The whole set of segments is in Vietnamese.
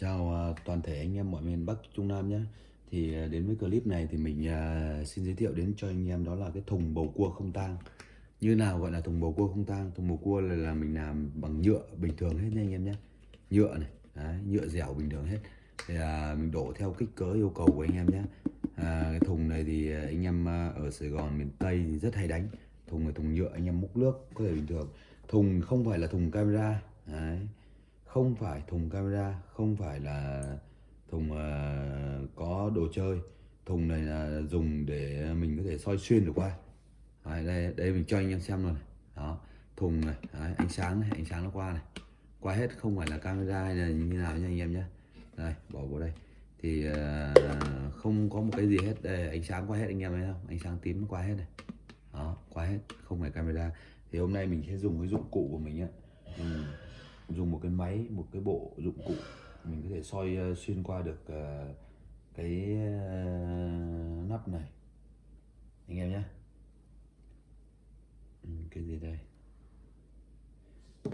Chào à, toàn thể anh em mọi miền Bắc Trung Nam nhé. Thì à, đến với clip này thì mình à, xin giới thiệu đến cho anh em đó là cái thùng bầu cua không tang. Như nào gọi là thùng bầu cua không tang? Thùng bầu cua là, là mình làm bằng nhựa bình thường hết nha anh em nhé. Nhựa này, đấy, nhựa dẻo bình thường hết. Thì à, mình đổ theo kích cỡ yêu cầu của anh em nhé. À, Cái thùng này thì anh em ở Sài Gòn miền Tây thì rất hay đánh. Thùng là thùng nhựa anh em múc nước có thể bình thường. Thùng không phải là thùng camera Đấy không phải thùng camera không phải là thùng uh, có đồ chơi. Thùng này là dùng để mình có thể soi xuyên được qua. Đấy, đây đây mình cho anh em xem luôn này. Đó thùng này đấy, ánh sáng này ánh sáng nó qua này. Qua hết không phải là camera hay là như nào nha anh em nhé đây bỏ vào đây. Thì uh, không có một cái gì hết. Đây ánh sáng qua hết anh em thấy không? Ánh sáng tím qua hết này. Đó qua hết không phải camera. Thì hôm nay mình sẽ dùng cái dụng cụ của mình á dùng một cái máy, một cái bộ dụng cụ mình có thể soi ờ, xuyên qua được ờ, cái ờ, nắp này. Anh em nhé. Ừ, cái gì đây?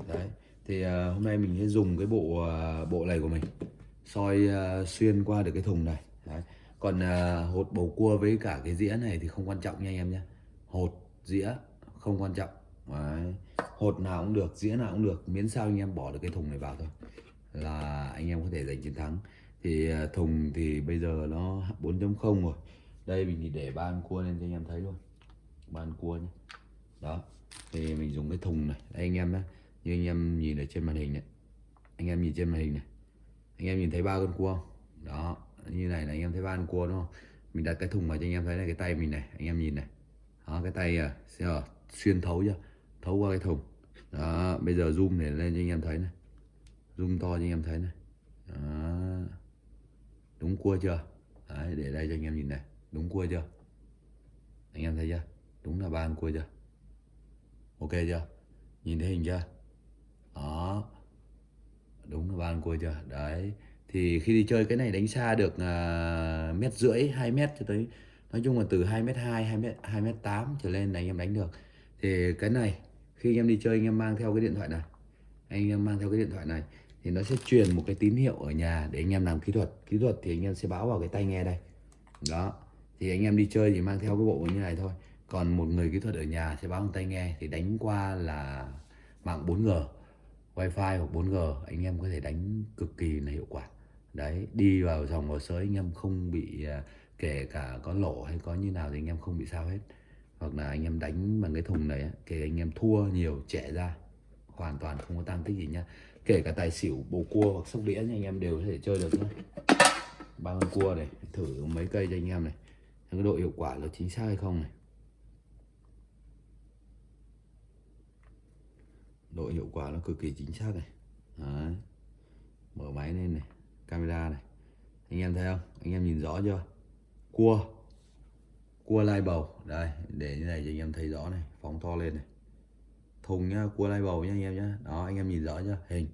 Đấy, thì hôm nay mình sẽ dùng cái bộ bộ này của mình, soi xuyên qua được cái thùng này. Đấy. còn hột bầu cua với cả cái dĩa này thì không quan trọng nha anh em nhé. Hột, dĩa, không quan trọng đấy. Hột nào cũng được dĩa nào cũng được. Miễn sao anh em bỏ được cái thùng này vào thôi. Là anh em có thể giành chiến thắng. Thì à, thùng thì bây giờ nó 4.0 rồi. Đây mình thì để ban cua lên cho anh em thấy luôn. Ban cua nhé đó. Thì mình dùng cái thùng này. Đây anh em nhé như anh em nhìn ở trên màn hình này. Anh em nhìn trên màn hình này. Anh em nhìn thấy ba con cua không? Đó. Như này là anh em thấy ba con cua đúng không? Mình đặt cái thùng vào cho anh em thấy này cái tay mình này. Anh em nhìn này. Đó cái tay à, ờ, xuyên thấu chưa? Thấu qua cái thùng. Đó bây giờ zoom để lên cho anh em thấy này. Zoom to cho anh em thấy này. Đó. đúng cua chưa? Đấy, để đây cho anh em nhìn này. Đúng cua chưa? Anh em thấy chưa? Đúng là ba con cua chưa? Ok chưa? Nhìn thấy hình chưa? Đó. Đúng là ba con cua chưa? Đấy. Thì khi đi chơi cái này đánh xa được uh, mét rưỡi 2 mét cho tới nói chung là từ 2 mét 2 2 mét 2 mét 8 trở lên là anh em đánh được. Thì cái này khi anh em đi chơi, anh em mang theo cái điện thoại này. Anh em mang theo cái điện thoại này thì nó sẽ truyền một cái tín hiệu ở nhà để anh em làm kỹ thuật. Kỹ thuật thì anh em sẽ báo vào cái tai nghe đây. Đó. Thì anh em đi chơi thì mang theo cái bộ như này thôi. Còn một người kỹ thuật ở nhà sẽ báo bằng tai nghe thì đánh qua là mạng 4G wifi hoặc 4G anh em có thể đánh cực kỳ là hiệu quả. Đấy, đi vào dòng vào sới anh em không bị à, kể cả có lỗ hay có như nào thì anh em không bị sao hết hoặc là anh em đánh bằng cái thùng này kể anh em thua nhiều, trẻ ra, hoàn toàn không có tăng tích gì nhá. Kể cả tài xỉu, bầu cua hoặc sóc đĩa anh em đều có thể chơi được nhá. Ba con cua này, thử mấy cây cho anh em này. Cái độ hiệu quả là chính xác hay không này. Độ hiệu quả nó cực kỳ chính xác này. Đấy. mở máy lên này, camera này. Anh em thấy không? Anh em nhìn rõ chưa? Cua cua lai bầu. Đây để như này cho anh em thấy rõ này phóng to lên này. Thùng nhá cua lai bầu nhá anh em nhá. Đó anh em nhìn rõ chưa hình.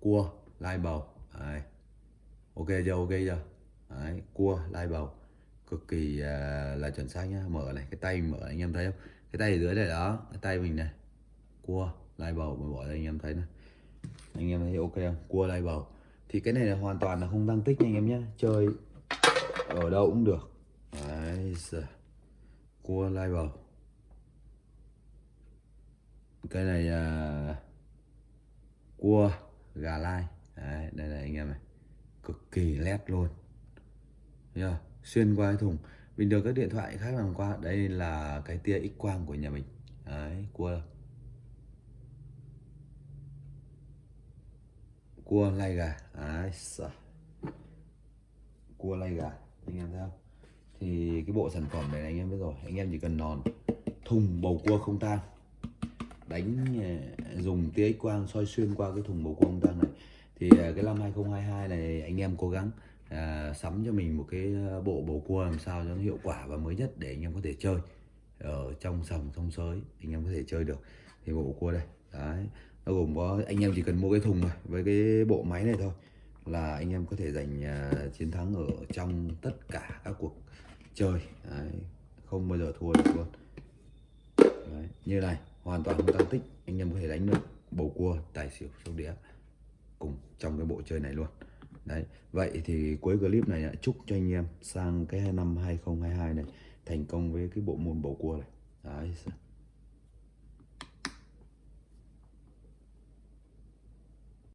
Cua lai bầu. Đấy. ok chưa ok chưa? Đấy, cua lai bầu. Cực kỳ uh, là chuẩn xác nhá. Mở này cái tay mở anh em thấy không? Cái tay ở dưới này đó cái tay mình này. Cua lai bầu mình bỏ ra anh em thấy này. Anh em thấy ok không? Cua lai bầu. Thì cái này là hoàn toàn là không tăng tích nha anh em nhé chơi ở đâu cũng được đấy giờ. Cua lai bầu. Cái này à, cua gà lai. Đấy, đây này anh em này. Cực kỳ lét luôn. Thấy xuyên qua cái thùng. Bình thường các điện thoại khác làm qua. Đây là cái tia x quang của nhà mình. Đấy cua. Cua lai gà. Đấy cua lai gà. Anh em thấy không? Thì cái bộ sản phẩm này anh em biết rồi anh em chỉ cần nòn thùng bầu cua không tang đánh ờ, dùng tia x quang soi xuyên qua cái thùng bầu cua không tang này. Thì ờ, cái năm 2022 này anh em cố gắng à, sắm cho mình một cái bộ bầu cua làm sao cho nó hiệu quả và mới nhất để anh em có thể chơi ở trong sòng sông sới anh em có thể chơi được thì bộ cua đây đấy nó gồm có anh em chỉ cần mua cái thùng này với cái bộ máy này thôi là anh em có thể giành uh, chiến thắng ở trong tất cả các cuộc chơi Đấy, không bao giờ thua được luôn. Đấy, như này hoàn toàn không tăng tích anh em có thể đánh được bầu cua tài xỉu sóc đĩa cùng trong cái bộ chơi này luôn. Đấy vậy thì cuối clip này chúc cho anh em sang cái năm 2022 này thành công với cái bộ môn bầu cua này. Đấy